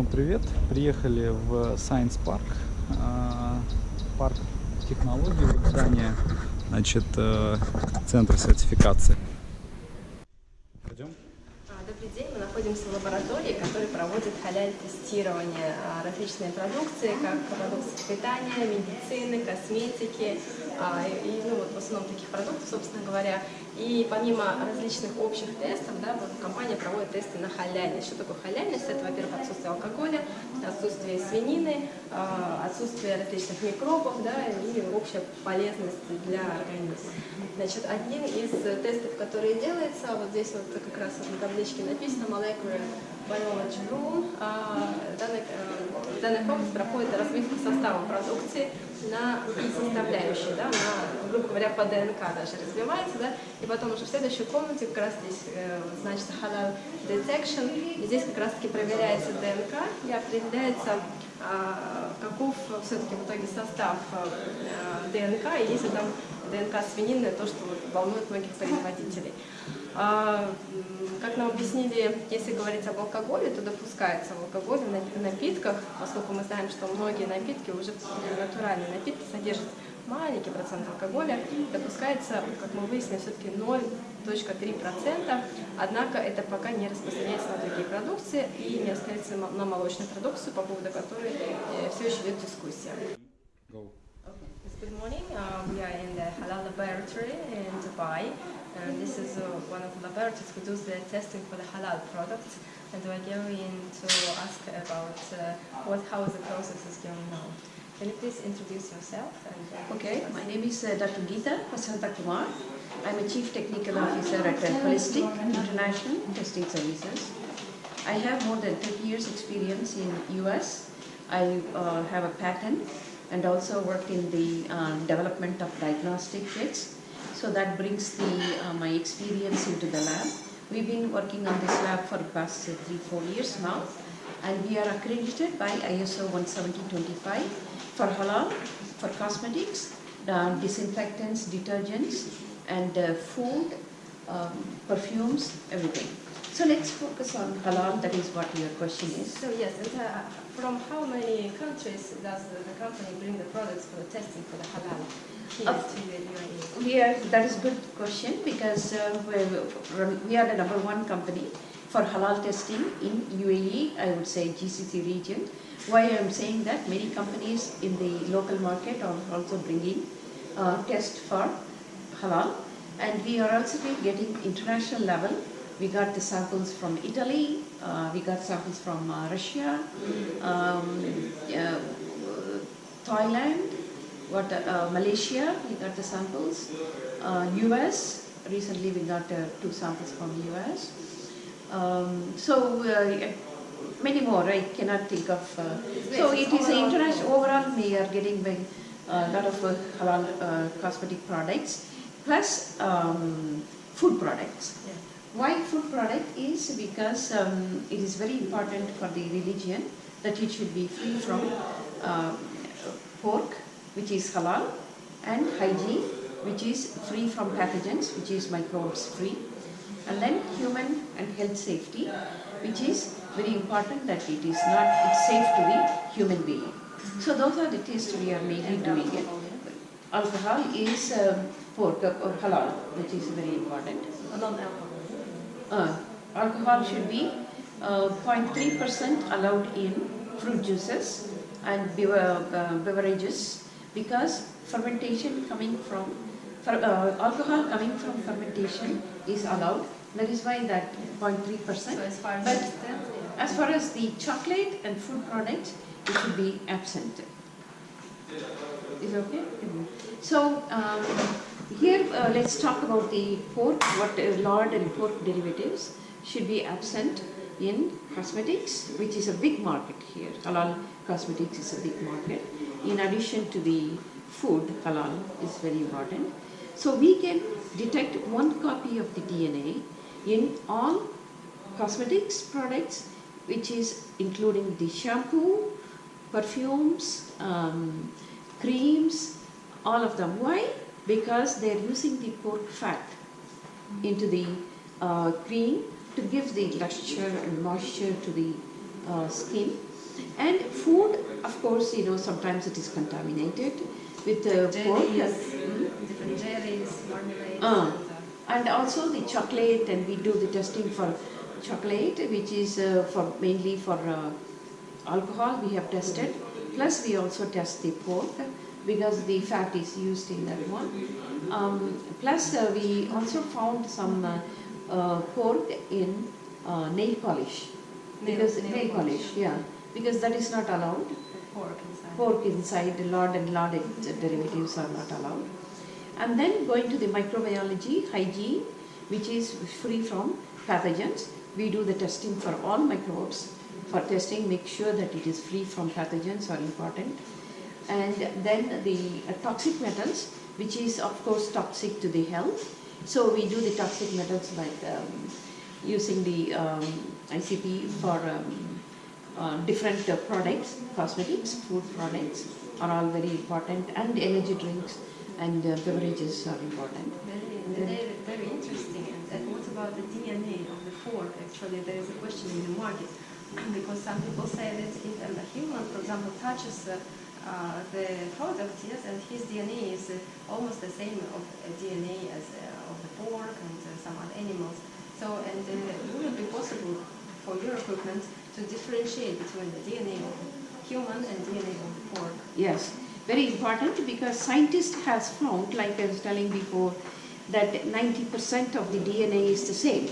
Ну, привет. Приехали в Science Park, а, парк технологий, вот здание, значит, э, центр сертификации. Пойдем? А, Добрый день, мы находимся в лаборатории, проводит халяль-тестирование а, различной продукции, как продукции питания, медицины, косметики, а, и, ну, вот в основном таких продуктов, собственно говоря. И помимо различных общих тестов, да, вот компания проводит тесты на халяльность. Что такое халяльность? Это, во-первых, отсутствие алкоголя, отсутствие свинины, а, отсутствие различных микробов, да, и общая полезность для организма. Значит, один из тестов, который делается, вот здесь вот как раз вот на табличке написано Molecular Biology Room. А, Данный, э, данный комплекс проходит развитку состава продукции на составляющие, да, на, грубо говоря, по ДНК даже развивается, да, и потом уже в следующей комнате как раз здесь э, значит halal detection, и здесь как раз таки проверяется ДНК и определяется, а, каков все-таки в итоге состав э, ДНК, и если там ДНК свинины, то, что вот волнует многих производителей. А, как нам объяснили, если говорить об алкоголе, то допускается в алкоголе в напитках, поскольку мы знаем, что многие напитки, уже натуральные напитки, содержат маленький процент алкоголя, допускается, как мы выяснили, все-таки 0.3%, однако это пока не распространяется на другие продукции и не распространяется на молочную продукцию, по поводу которой э, все еще идет дискуссия. Go. Good morning. Uh, we are in the Laboratory in Dubai. Uh, this is uh, one of the laboratories who does the testing for the halal products. And we're going to ask about uh, what, how the process is going on. Can you please introduce yourself? And, uh, Okay, my name is uh, Dr. Geeta Vasanta Kumar. I'm a Chief Technical Officer at uh, Holistic International Testing Services. I have more than 30 years experience in US. I uh, have a patent and also worked in the uh, development of diagnostic kits. So that brings the, uh, my experience into the lab. We've been working on this lab for the past three, four years now. And we are accredited by ISO 17025 for halal, for cosmetics, uh, disinfectants, detergents, and uh, food, um, perfumes, everything. So let's focus on halal, that is what your question is. So yes, and uh, from how many countries does the, company bring the products for the testing for the halal Uh, to the UAE? We are, that is a good question because uh, we- we are the number one company for halal testing in UAE, I would say GCC region. Why I am saying that many companies in the local market are also bringing uh, test for halal and we are also getting international level. We got the samples from Italy, uh, we got samples from uh, Russia, um, uh, Thailand, what, uh, Malaysia, we got the samples. Uh, US, recently we got uh, two samples from US. Um, so uh, many more, I cannot think of. Uh, so it is international, overall we are getting a lot of uh, halal uh, cosmetic products plus um, food products. Yeah. Why food product is because um, it is very important for the religion that it should be free from um, pork, which is halal, and hygiene, which is free from pathogens, which is microbes free, and then human and health safety, which is very important that it is not, it's safe to be human being. So those are the tests we are mainly doing it. Alcohol is um, pork, uh, halal, which is very important. Uh, alcohol should be uh, 0.3% allowed in fruit juices and uh, beverages because fermentation coming from uh, alcohol coming from fermentation is allowed. That is why that 0.3%. So as far as But I understand, yeah. as far as the chocolate and food products, it should be absent. Is okay? So um, here uh, let's talk about the pork, what uh, lard and pork derivatives should be absent in cosmetics, which is a big market here. Halal cosmetics is a big market. In addition to the food, halal is very important. So we can detect one copy of the DNA in all cosmetics products, which is including the shampoo, perfumes, um, creams, all of them. Why? Because they are using the pork fat into the uh, cream to give the luster and moisture to the uh, skin. And food, of course, you know, sometimes it is contaminated with uh, pork. Mm. different jellies, marmalades. Ah. and, uh, And also the chocolate, and we do the testing for chocolate, which is uh, for mainly for uh, alcohol. We have tested. Plus, we also test the pork because the fat is used in that one. Um, plus, uh, we also found some uh, uh, pork in uh, nail polish Nail- because nail nail, polish, polish. yeah, because that is not allowed. pork inside. Pork inside, lard and lard derivatives are not allowed. And then going to the microbiology, hygiene, which is free from pathogens. We do the testing for all microbes. For testing, make sure that it is free from pathogens are important. And then the uh, toxic metals, which is of course toxic to the health. So we do the toxic metals like um, using the um, ICP for um, uh, different uh, products, cosmetics, food products are all very important, and energy drinks and uh, beverages are important. Very, very, very interesting. And, and what about the DNA of the pork? Actually, there is a question in the market because some people say that if a human, for example, touches uh, uh, the product, yes, and his DNA is uh, almost the same of DNA as uh, of the pork and uh, some other animals. So, and uh, would it be possible for your equipment to differentiate between the DNA of human and DNA of the pork? Yes, very important because scientists has found, like I was telling before, that 90% of the DNA is the same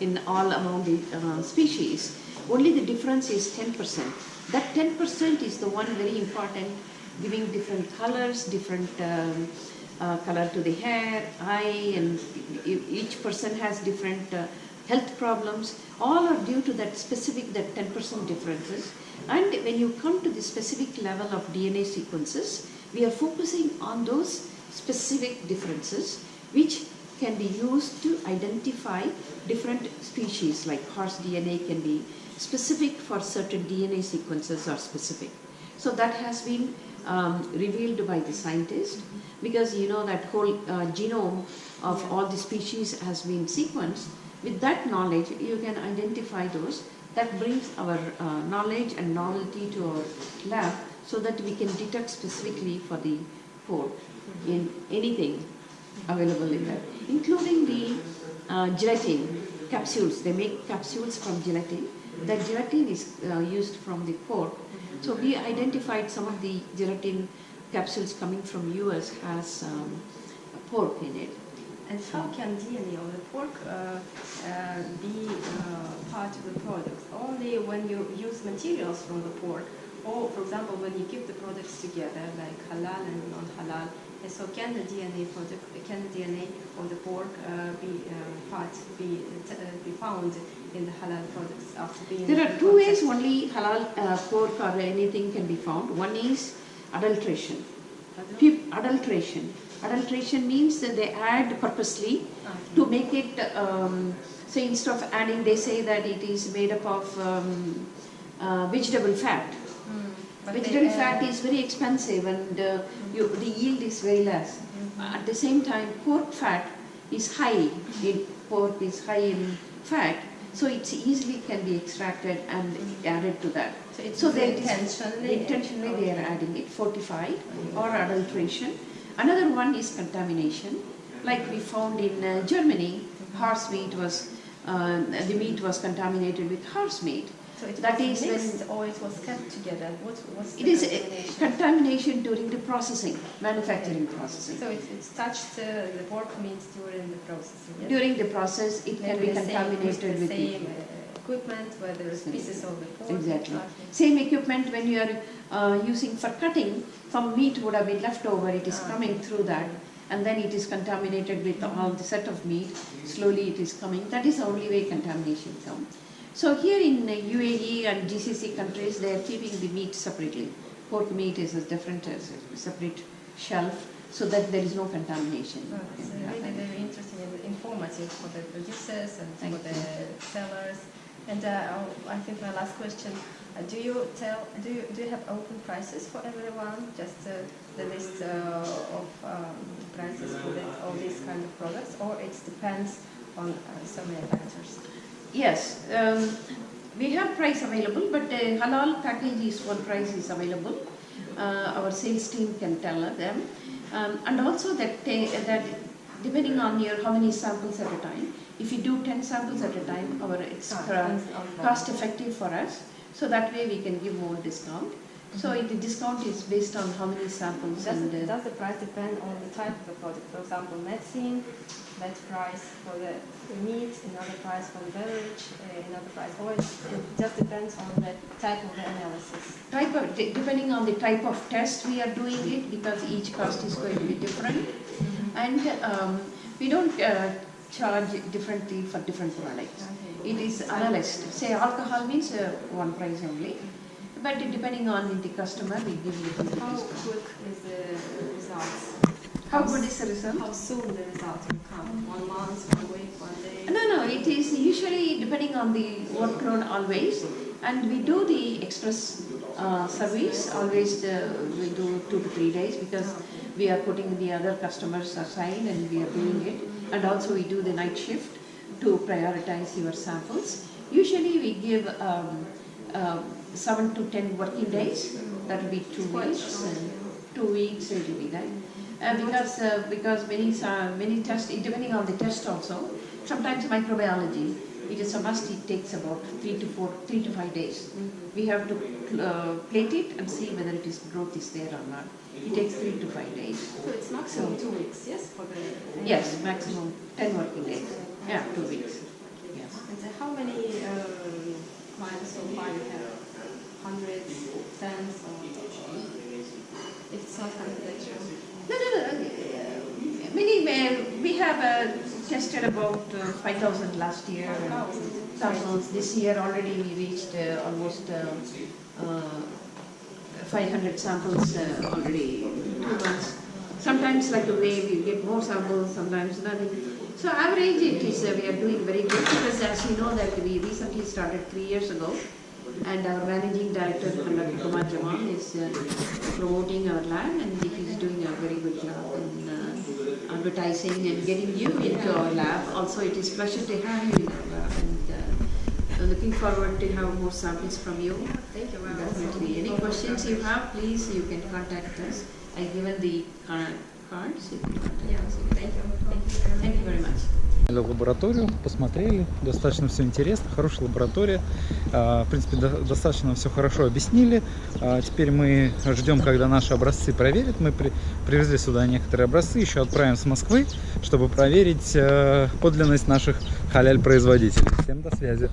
in all among the uh, species. Only the difference is 10%. That 10% is the one very important, giving different colors, different um, uh, color to the hair, eye, and each person has different uh, health problems. All are due to that specific, that 10% differences. And when you come to the specific level of DNA sequences, we are focusing on those specific differences which can be used to identify different species like horse DNA can be specific for certain DNA sequences are specific. So that has been um, revealed by the scientist because you know that whole uh, genome of all the species has been sequenced. With that knowledge, you can identify those. That brings our uh, knowledge and novelty to our lab so that we can detect specifically for the pork in anything available in that, including the uh, gelatin capsules. They make capsules from gelatin. That gelatin is uh, used from the pork. So we identified some of the gelatin capsules coming from US has um, pork in it. And how can DNA of the pork uh, uh, be uh, part of the product? Only when you use materials from the pork, or for example, when you keep the products together, like halal and non-halal. And so, can the DNA for the can the DNA of the pork uh, be uh, part be uh, be found in the halal products after being? There are two ways only halal uh, pork or anything can be found. One is adulteration. Peop- adulteration. Adulteration means that they add purposely to make it, um, so instead of adding, they say that it is made up of um, uh, vegetable fat. Vegetable fat is very expensive and uh, you, the yield is very less. At the same time, pork fat is high. In, pork is high in fat, so it's easily can be extracted and added to that. So it's So they intentionally intentionally they are adding it fortified or adulteration. Another one is contamination, like we found in uh, Germany, horse meat was uh, the meat was contaminated with horse meat. So it That was is when- mixed or it was kept together. What was It is uh, contamination? contamination during the processing, manufacturing processing. So it, it's touched uh, the pork meat during the processing. Yes? During the process, it can be the same, with contaminated with uh, equipment where there is pieces of the pork. Exactly. Same equipment when you are uh, using for cutting, some meat would have been left over, it is Ah. coming through that, and then it is contaminated with all the set of meat, slowly it is coming, that is the only way contamination comes. So here in UAE and GCC countries, they are keeping the meat separately. Pork meat is a different, uh, separate shelf, so that there is no contamination. Oh, It's really very interesting and informative for the producers and Thank for the sellers. And uh, I think my last question: uh, Do you tell? Do you do you have open prices for everyone? Just uh, the list of um, prices for the, all these kind of products, or it depends on so many factors? Yes, um, We have price available, but uh, halal package is one price is available. Uh, our sales team can tell them, um, and also that that depending on your how many samples at a time. If you do ten samples at a time, our it's depends on volume. cost effective for us. So that way we can give more discount. So the discount is based on how many samples Does, and. uh, does the price depend on the type of the product? For example, medicine, that price for the meat, another price for the beverage, uh, another price oil. It just depends on the type of the analysis. type of, depending on the type of test we are doing it, because each cost is going to be different. And um, we don't uh, charge differently for different products. It is analyzed. Say alcohol means uh, one price only, but depending on the customer, we give you the How quick is the results? How good is the result? How soon the results will come? One month, one week, one day? No, no, it is usually depending on the workload always. And we do the express uh, service, always uh, we do two to three days because we are putting the other customers aside and we are doing it. And also we do the night shift to prioritize your samples. Usually we give um, uh, seven to ten working days, that will be two weeks. and Two weeks it will be that. Uh, because uh, because many many tests depending on the test also. Sometimes microbiology, it is a must. It takes about three to four, three to five days. We have to uh, plate it and see whether it is growth is there or not. It takes three to five days. So it's maximum two weeks, yes, for the... Yes, maximum ten working days. Yeah, two weeks. Yes. And so how many um, clients so far you have? Hundreds, tens, or it's not confidential? No, no, no. uh, Many, uh, we have uh, about uh, 5,000 last year. and Thousands. This year already we reached uh, almost uh, uh, 500 samples uh, already two months. Sometimes like the way we get more samples, sometimes nothing. So average it is, we are doing very good because as you know that we recently started three years ago and our managing director. Kumar Jaman, is promoting our lab and he is doing a very good job in advertising and getting you into our lab. Also, it is pleasure to have you in our lab and uh, I'm looking forward to have more samples from you. Thank you. Definitely. Any questions you have, please, you can contact us. I given the uh, лабораторию, посмотрели, достаточно все интересно, хорошая лаборатория, А, в принципе, до- достаточно все хорошо объяснили. А, Теперь мы ждем, когда наши образцы проверят. Мы при- привезли сюда некоторые образцы, еще отправим с Москвы, чтобы проверить э, подлинность наших халяль-производителей. Всем до связи.